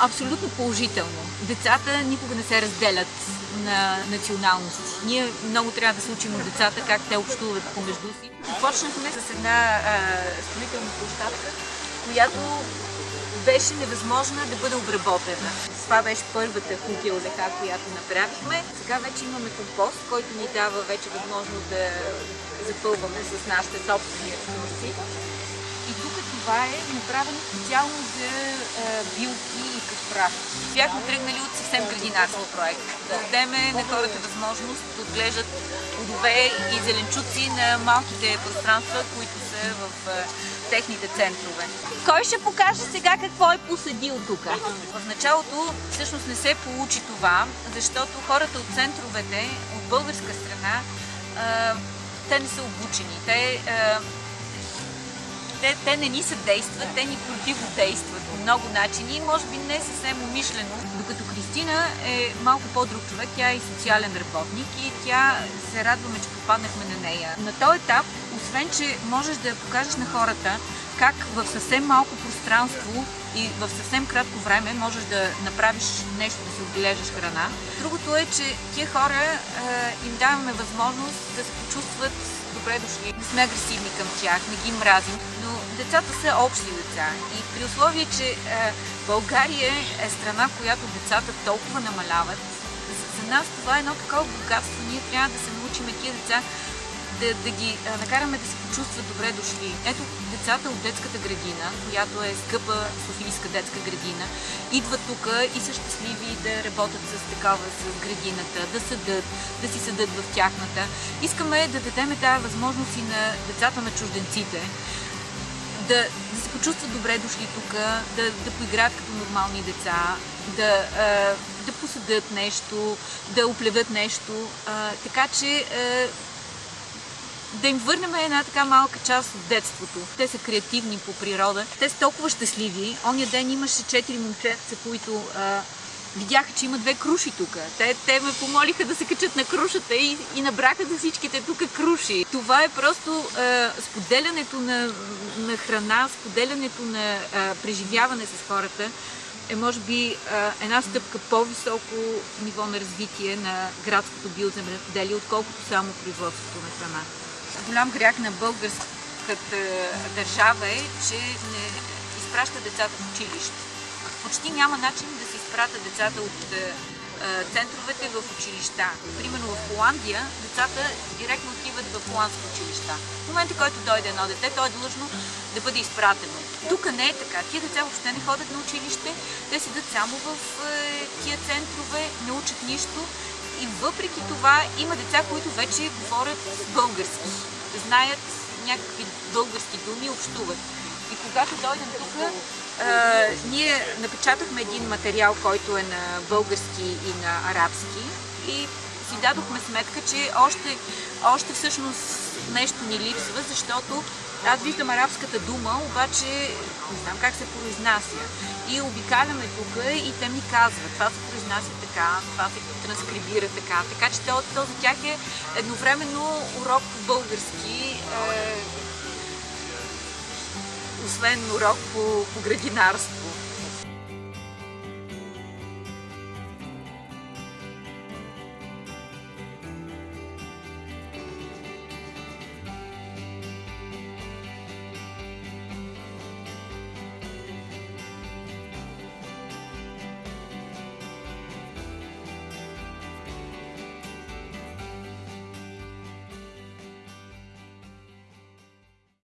Абсолютно положително. Децата никога не се разделят на националности. Ние много трябва да се учим от децата как те общуват помежду си. Започнахме с една а, строителна площадка, която беше невъзможна да бъде обработена. Това беше първата кукилзака, която направихме. Сега вече имаме компост, който ни дава вече възможност да запълваме с нашите собствени ресурси. Това е направено специално за а, билки и прах. Бяхме тръгнали от съвсем градинарски проект. Да дадем на хората възможност да отглеждат плодове и зеленчуци на малките пространства, които са в а, техните центрове. Кой ще покаже сега какво е посадил тук? В началото всъщност не се получи това, защото хората от центровете, от българска страна, а, те не са обучени. Те, а, те, те не ни съдействат, те ни противодействат по много начини, може би не съвсем умишлено. Докато Кристина е малко по-друг човек, тя е и социален работник и тя се радваме, че попаднахме на нея. На този етап, освен, че можеш да покажеш на хората как в съвсем малко пространство и в съвсем кратко време можеш да направиш нещо, да си отглеждаш храна. Другото е, че тия хора е, им даваме възможност да се почувстват добре дошли. Не сме агресивни към тях, не ги мразим, но децата са общи деца. И при условие, че е, България е страна, в която децата толкова намаляват, за нас това е едно такова богатство. Ние трябва да се научим тия деца да, да ги накараме да се почувстват добре дошли. Ето децата от детската градина, която е скъпа Софийска детска градина, идват тук и са щастливи да работят с такава, с градината, да съдат, да си съдат в тяхната. Искаме да дадем тази възможност и на децата на чужденците, да, да се почувстват добре дошли тук, да, да поиграят като нормални деца, да, а, да посъдат нещо, да оплеват нещо. Така че да им върнем една така малка част от детството. Те са креативни по природа. Те са толкова щастливи. Оня ден имаше четири момчетца, които а, видяха, че има две круши тук. Те, те ме помолиха да се качат на крушата и, и набраха за всичките тук круши. Това е просто а, споделянето на, на храна, споделянето на а, преживяване с хората е може би една стъпка по-високо ниво на развитие на градското биоземеделие, отколкото само производството на храна голям грях на българската държава е, че не изпраща децата в училище. Почти няма начин да се изпратят децата от центровете в училища. Примерно в Холандия децата директно отиват в холандски училища. В момента, който дойде едно дете, то е длъжно да бъде изпратено. Тук не е така. Тия деца въобще не ходят на училище, те седат само в тия центрове, не учат нищо и въпреки това има деца, които вече говорят български, знаят някакви български думи, общуват. И когато дойдем тук, ние напечатахме един материал, който е на български и на арабски и си дадохме сметка, че още, още всъщност нещо ни липсва, защото аз виждам арабската дума, обаче не знам как се произнася. И обикаляме тук и те ми казват, това се произнася така, това се транскрибира така. Така че то, то за тях е едновременно урок по български, е, освен урок по, по градинарство.